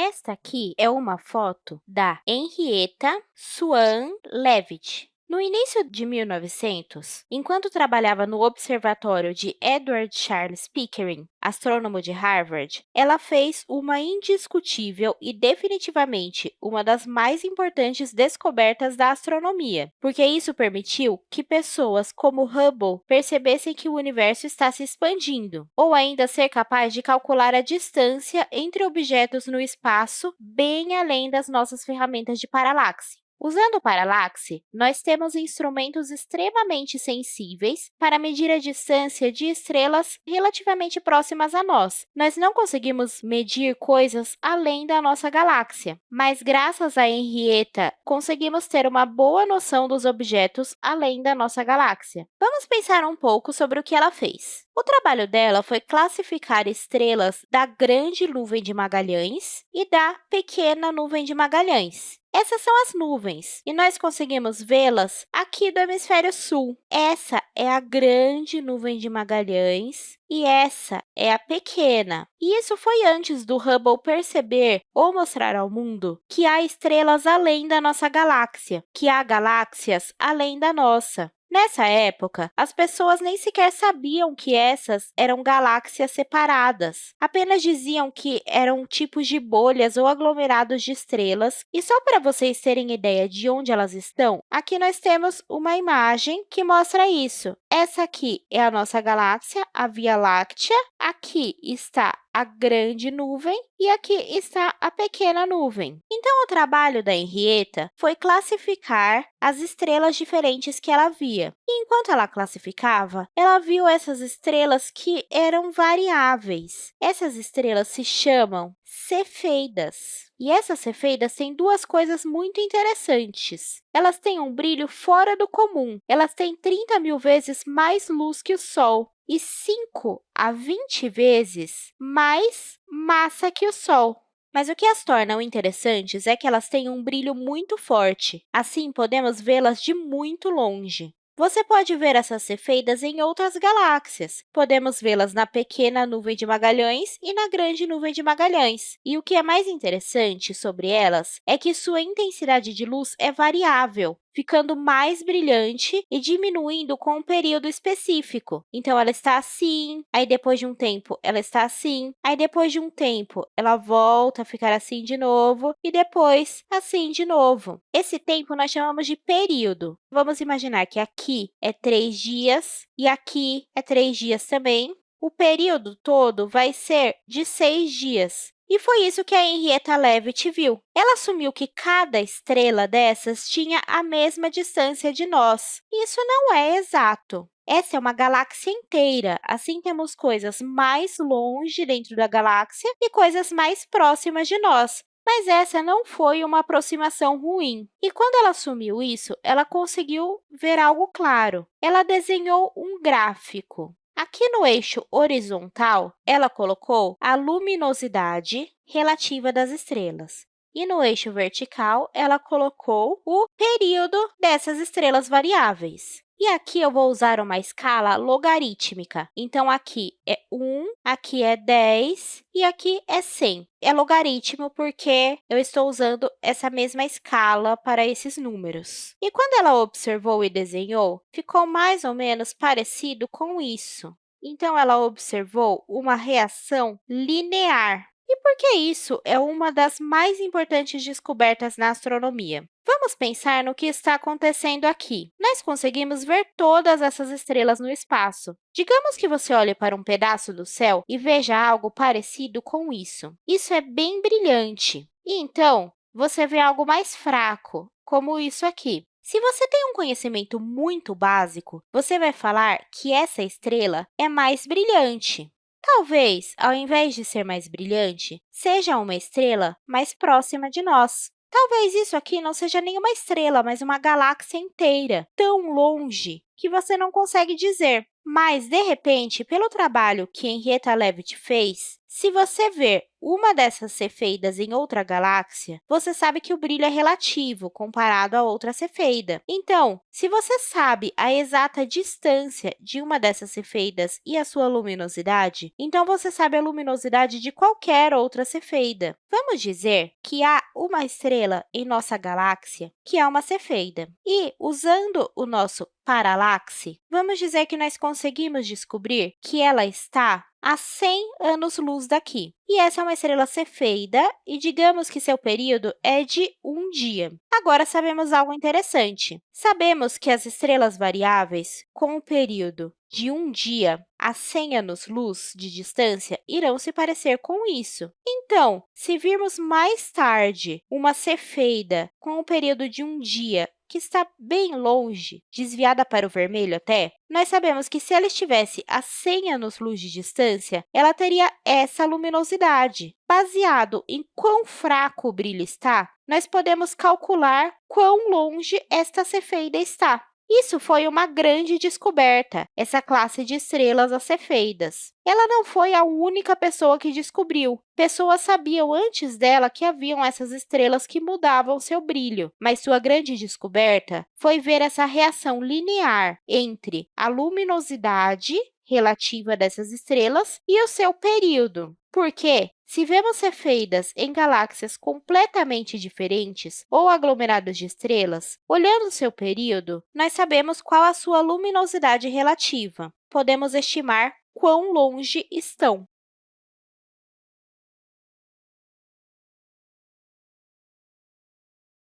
Esta aqui é uma foto da Henrietta Swan Leavitt. No início de 1900, enquanto trabalhava no observatório de Edward Charles Pickering, astrônomo de Harvard, ela fez uma indiscutível e definitivamente uma das mais importantes descobertas da astronomia, porque isso permitiu que pessoas como Hubble percebessem que o universo está se expandindo, ou ainda ser capaz de calcular a distância entre objetos no espaço bem além das nossas ferramentas de paralaxe. Usando o paralaxe, nós temos instrumentos extremamente sensíveis para medir a distância de estrelas relativamente próximas a nós. Nós não conseguimos medir coisas além da nossa galáxia, mas, graças a Henrietta, conseguimos ter uma boa noção dos objetos além da nossa galáxia. Vamos pensar um pouco sobre o que ela fez. O trabalho dela foi classificar estrelas da Grande Nuvem de Magalhães e da Pequena Nuvem de Magalhães. Essas são as nuvens, e nós conseguimos vê-las aqui do hemisfério sul. Essa é a grande nuvem de Magalhães e essa é a pequena. E isso foi antes do Hubble perceber ou mostrar ao mundo que há estrelas além da nossa galáxia, que há galáxias além da nossa. Nessa época, as pessoas nem sequer sabiam que essas eram galáxias separadas. Apenas diziam que eram tipos de bolhas ou aglomerados de estrelas. E só para vocês terem ideia de onde elas estão, aqui nós temos uma imagem que mostra isso. Essa aqui é a nossa galáxia, a Via Láctea. Aqui está a grande nuvem e aqui está a pequena nuvem. Então, o trabalho da Henrietta foi classificar as estrelas diferentes que ela via. E, enquanto ela classificava, ela viu essas estrelas que eram variáveis. Essas estrelas se chamam cefeidas. E essas cefeidas têm duas coisas muito interessantes. Elas têm um brilho fora do comum. Elas têm 30 mil vezes mais luz que o Sol e 5 a 20 vezes mais massa que o Sol. Mas o que as tornam interessantes é que elas têm um brilho muito forte. Assim, podemos vê-las de muito longe. Você pode ver essas cefeidas em outras galáxias. Podemos vê-las na pequena nuvem de Magalhães e na grande nuvem de Magalhães. E o que é mais interessante sobre elas é que sua intensidade de luz é variável ficando mais brilhante e diminuindo com um período específico. Então, ela está assim, aí depois de um tempo ela está assim, aí depois de um tempo ela volta a ficar assim de novo e depois assim de novo. Esse tempo nós chamamos de período. Vamos imaginar que aqui é três dias e aqui é três dias também. O período todo vai ser de seis dias. E foi isso que a Henrietta Leavitt viu. Ela assumiu que cada estrela dessas tinha a mesma distância de nós. Isso não é exato. Essa é uma galáxia inteira, assim temos coisas mais longe dentro da galáxia e coisas mais próximas de nós. Mas essa não foi uma aproximação ruim. E quando ela assumiu isso, ela conseguiu ver algo claro. Ela desenhou um gráfico. Aqui no eixo horizontal, ela colocou a luminosidade relativa das estrelas. E no eixo vertical, ela colocou o período dessas estrelas variáveis. E aqui eu vou usar uma escala logarítmica. Então, aqui é 1, aqui é 10 e aqui é 100. É logaritmo porque eu estou usando essa mesma escala para esses números. E quando ela observou e desenhou, ficou mais ou menos parecido com isso. Então, ela observou uma reação linear. E por que isso é uma das mais importantes descobertas na astronomia? Vamos pensar no que está acontecendo aqui. Nós conseguimos ver todas essas estrelas no espaço. Digamos que você olhe para um pedaço do céu e veja algo parecido com isso. Isso é bem brilhante. E, então, você vê algo mais fraco, como isso aqui. Se você tem um conhecimento muito básico, você vai falar que essa estrela é mais brilhante. Talvez, ao invés de ser mais brilhante, seja uma estrela mais próxima de nós. Talvez isso aqui não seja nenhuma estrela, mas uma galáxia inteira, tão longe que você não consegue dizer. Mas, de repente, pelo trabalho que Henrietta Leavitt fez, Se você ver uma dessas cefeidas em outra galáxia, você sabe que o brilho é relativo comparado a outra cefeida. Então, se você sabe a exata distância de uma dessas cefeidas e a sua luminosidade, então você sabe a luminosidade de qualquer outra cefeida. Vamos dizer que há uma estrela em nossa galáxia que é uma cefeida. E, usando o nosso paralaxe, vamos dizer que nós conseguimos descobrir que ela está a 100 anos-luz daqui. E essa é uma estrela cefeida, e digamos que seu período é de um dia. Agora, sabemos algo interessante. Sabemos que as estrelas variáveis, com o período de um dia a 100 anos-luz de distância, irão se parecer com isso. Então, se virmos mais tarde uma cefeida com o período de um dia que está bem longe, desviada para o vermelho até, nós sabemos que se ela estivesse a 100 anos-luz de distância, ela teria essa luminosidade. Baseado em quão fraco o brilho está, nós podemos calcular quão longe esta cefeida está. Isso foi uma grande descoberta, essa classe de estrelas acefeidas. Ela não foi a única pessoa que descobriu. Pessoas sabiam antes dela que haviam essas estrelas que mudavam seu brilho, mas sua grande descoberta foi ver essa reação linear entre a luminosidade relativa dessas estrelas e o seu período. Porque, se vemos cefeidas em galáxias completamente diferentes ou aglomerados de estrelas, olhando seu período, nós sabemos qual a sua luminosidade relativa. Podemos estimar quão longe estão.